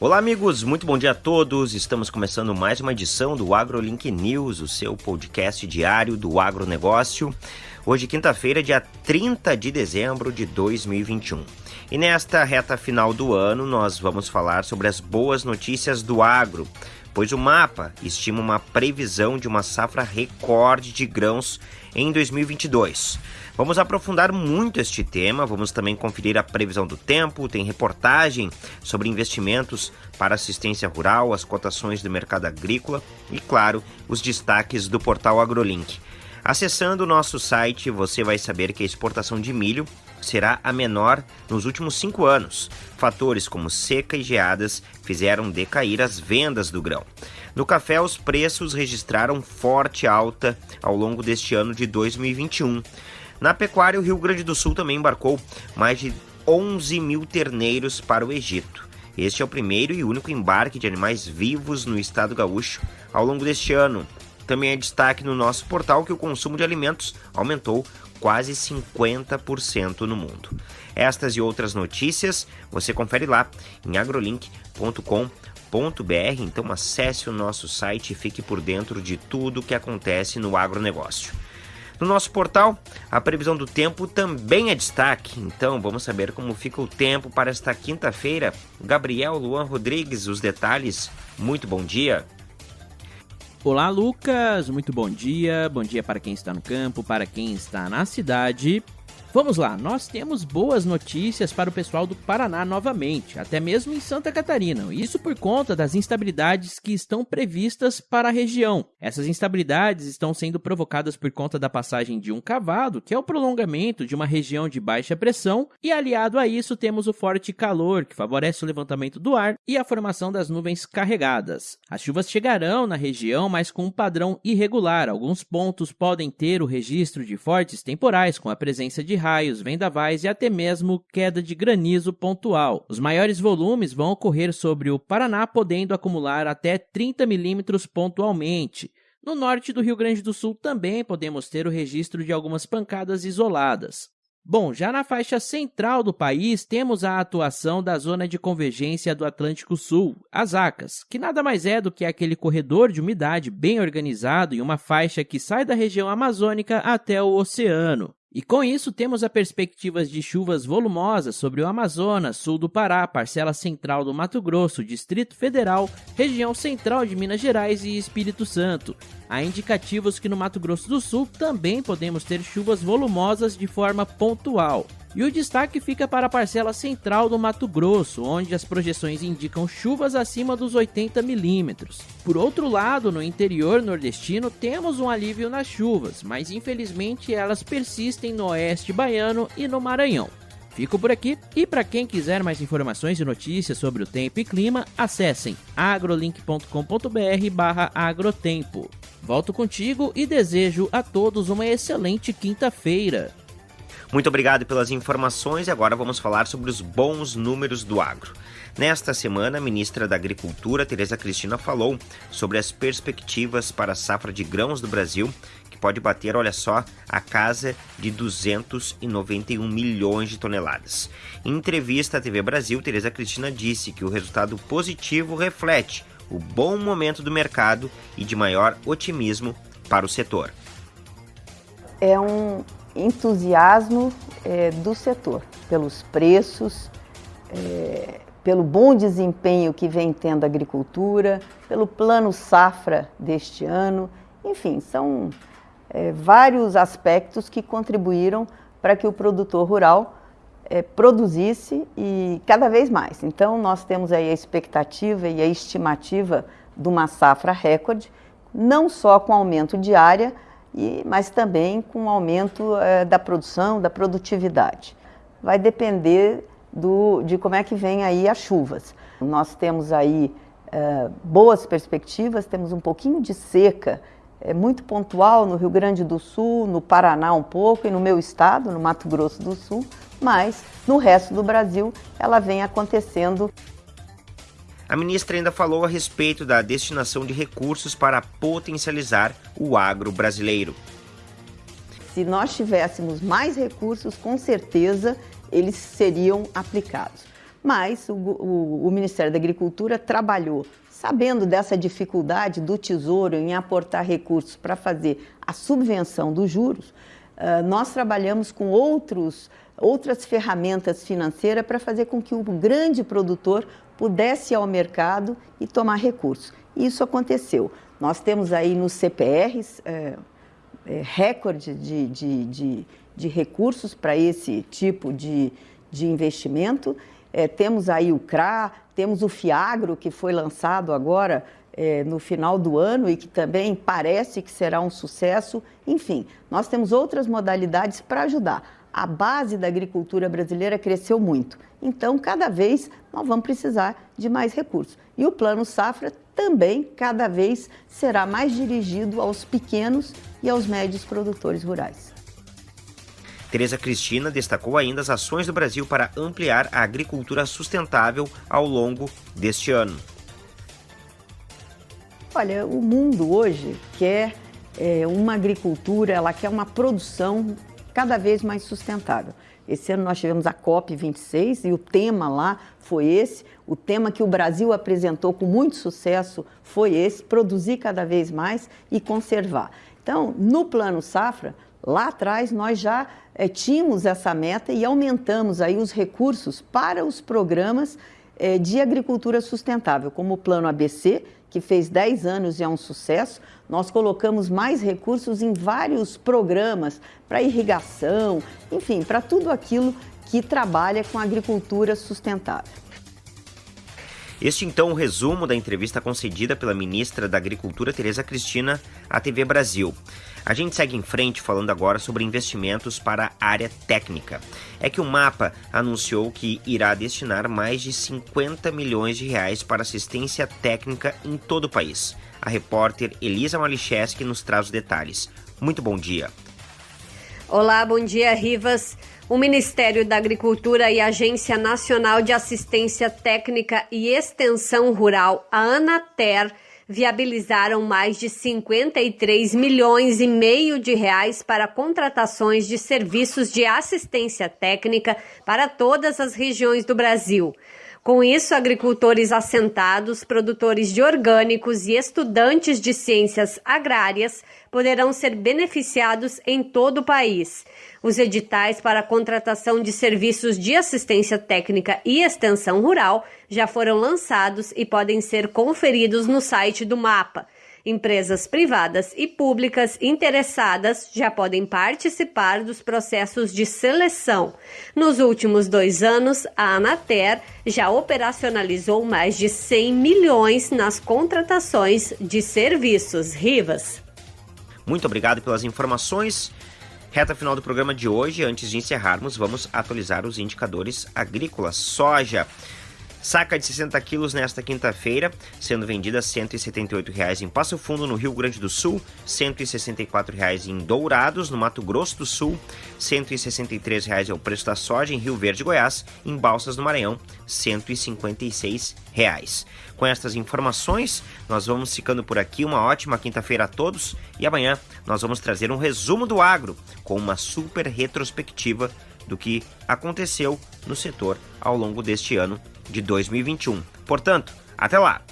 Olá, amigos, muito bom dia a todos. Estamos começando mais uma edição do AgroLink News, o seu podcast diário do agronegócio. Hoje, quinta-feira, dia 30 de dezembro de 2021. E nesta reta final do ano, nós vamos falar sobre as boas notícias do agro, pois o mapa estima uma previsão de uma safra recorde de grãos em 2022. Vamos aprofundar muito este tema, vamos também conferir a previsão do tempo, tem reportagem sobre investimentos para assistência rural, as cotações do mercado agrícola e, claro, os destaques do portal AgroLink. Acessando o nosso site, você vai saber que a exportação de milho será a menor nos últimos cinco anos. Fatores como seca e geadas fizeram decair as vendas do grão. No café, os preços registraram forte alta ao longo deste ano de 2021. Na pecuária, o Rio Grande do Sul também embarcou mais de 11 mil terneiros para o Egito. Este é o primeiro e único embarque de animais vivos no estado gaúcho ao longo deste ano. Também é destaque no nosso portal que o consumo de alimentos aumentou quase 50% no mundo. Estas e outras notícias você confere lá em agrolink.com.br. Então acesse o nosso site e fique por dentro de tudo o que acontece no agronegócio. No nosso portal, a previsão do tempo também é destaque, então vamos saber como fica o tempo para esta quinta-feira. Gabriel Luan Rodrigues, os detalhes. Muito bom dia. Olá, Lucas. Muito bom dia. Bom dia para quem está no campo, para quem está na cidade. Vamos lá, nós temos boas notícias para o pessoal do Paraná novamente, até mesmo em Santa Catarina. Isso por conta das instabilidades que estão previstas para a região. Essas instabilidades estão sendo provocadas por conta da passagem de um cavado, que é o prolongamento de uma região de baixa pressão, e aliado a isso temos o forte calor, que favorece o levantamento do ar e a formação das nuvens carregadas. As chuvas chegarão na região, mas com um padrão irregular. Alguns pontos podem ter o registro de fortes temporais com a presença de raios, vendavais e até mesmo queda de granizo pontual. Os maiores volumes vão ocorrer sobre o Paraná, podendo acumular até 30 milímetros pontualmente. No norte do Rio Grande do Sul também podemos ter o registro de algumas pancadas isoladas. Bom, já na faixa central do país, temos a atuação da Zona de Convergência do Atlântico Sul, as ACAS, que nada mais é do que aquele corredor de umidade bem organizado em uma faixa que sai da região amazônica até o oceano. E com isso, temos a perspectiva de chuvas volumosas sobre o Amazonas, sul do Pará, parcela central do Mato Grosso, Distrito Federal, região central de Minas Gerais e Espírito Santo. Há indicativos que no Mato Grosso do Sul também podemos ter chuvas volumosas de forma pontual. E o destaque fica para a parcela central do Mato Grosso, onde as projeções indicam chuvas acima dos 80 milímetros. Por outro lado, no interior nordestino temos um alívio nas chuvas, mas infelizmente elas persistem no oeste baiano e no Maranhão. Fico por aqui e para quem quiser mais informações e notícias sobre o tempo e clima, acessem agrolink.com.br/agrotempo. Volto contigo e desejo a todos uma excelente quinta-feira. Muito obrigado pelas informações e agora vamos falar sobre os bons números do agro. Nesta semana, a ministra da Agricultura, Tereza Cristina, falou sobre as perspectivas para a safra de grãos do Brasil, que pode bater, olha só, a casa de 291 milhões de toneladas. Em entrevista à TV Brasil, Tereza Cristina disse que o resultado positivo reflete o bom momento do mercado e de maior otimismo para o setor. É um, entusiasmo é, do setor pelos preços, é, pelo bom desempenho que vem tendo a agricultura, pelo plano safra deste ano, enfim, são é, vários aspectos que contribuíram para que o produtor rural é, produzisse e cada vez mais. Então, nós temos aí a expectativa e a estimativa de uma safra recorde, não só com aumento de área, e, mas também com o aumento é, da produção, da produtividade. Vai depender do, de como é que vem aí as chuvas. Nós temos aí é, boas perspectivas, temos um pouquinho de seca, é muito pontual no Rio Grande do Sul, no Paraná um pouco e no meu estado, no Mato Grosso do Sul, mas no resto do Brasil ela vem acontecendo a ministra ainda falou a respeito da destinação de recursos para potencializar o agro brasileiro. Se nós tivéssemos mais recursos, com certeza eles seriam aplicados. Mas o, o, o Ministério da Agricultura trabalhou sabendo dessa dificuldade do Tesouro em aportar recursos para fazer a subvenção dos juros, nós trabalhamos com outros, outras ferramentas financeiras para fazer com que o grande produtor pudesse ir ao mercado e tomar recursos. Isso aconteceu. Nós temos aí nos CPRs é, é, recorde de, de, de, de recursos para esse tipo de, de investimento. É, temos aí o CRA, temos o FIAGRO, que foi lançado agora é, no final do ano e que também parece que será um sucesso. Enfim, nós temos outras modalidades para ajudar. A base da agricultura brasileira cresceu muito. Então, cada vez nós vamos precisar de mais recursos. E o Plano Safra também, cada vez, será mais dirigido aos pequenos e aos médios produtores rurais. Tereza Cristina destacou ainda as ações do Brasil para ampliar a agricultura sustentável ao longo deste ano. Olha, o mundo hoje quer é, uma agricultura, ela quer uma produção cada vez mais sustentável. Esse ano nós tivemos a COP26 e o tema lá foi esse. O tema que o Brasil apresentou com muito sucesso foi esse: produzir cada vez mais e conservar. Então, no Plano Safra, lá atrás nós já é, tínhamos essa meta e aumentamos aí os recursos para os programas é, de agricultura sustentável, como o Plano ABC, que fez 10 anos e é um sucesso, nós colocamos mais recursos em vários programas para irrigação, enfim, para tudo aquilo que trabalha com agricultura sustentável. Este então o um resumo da entrevista concedida pela ministra da Agricultura Tereza Cristina à TV Brasil. A gente segue em frente falando agora sobre investimentos para a área técnica. É que o MAPA anunciou que irá destinar mais de 50 milhões de reais para assistência técnica em todo o país. A repórter Elisa Malicheski nos traz os detalhes. Muito bom dia. Olá, bom dia, Rivas. O Ministério da Agricultura e a Agência Nacional de Assistência Técnica e Extensão Rural, a ANATER, viabilizaram mais de 53 milhões e meio de reais para contratações de serviços de assistência técnica para todas as regiões do Brasil. Com isso, agricultores assentados, produtores de orgânicos e estudantes de ciências agrárias poderão ser beneficiados em todo o país. Os editais para a contratação de serviços de assistência técnica e extensão rural já foram lançados e podem ser conferidos no site do MAPA. Empresas privadas e públicas interessadas já podem participar dos processos de seleção. Nos últimos dois anos, a Anater já operacionalizou mais de 100 milhões nas contratações de serviços. Rivas. Muito obrigado pelas informações. Reta final do programa de hoje, antes de encerrarmos, vamos atualizar os indicadores agrícolas. Soja. Saca de 60 quilos nesta quinta-feira, sendo vendida R$ 178,00 em Passo Fundo, no Rio Grande do Sul, R$ 164,00 em Dourados, no Mato Grosso do Sul, R$ 163,00 é o preço da soja em Rio Verde, Goiás, em Balsas do Maranhão, R$ 156,00. Com estas informações, nós vamos ficando por aqui. Uma ótima quinta-feira a todos e amanhã nós vamos trazer um resumo do agro com uma super retrospectiva do que aconteceu no setor ao longo deste ano de 2021. Portanto, até lá!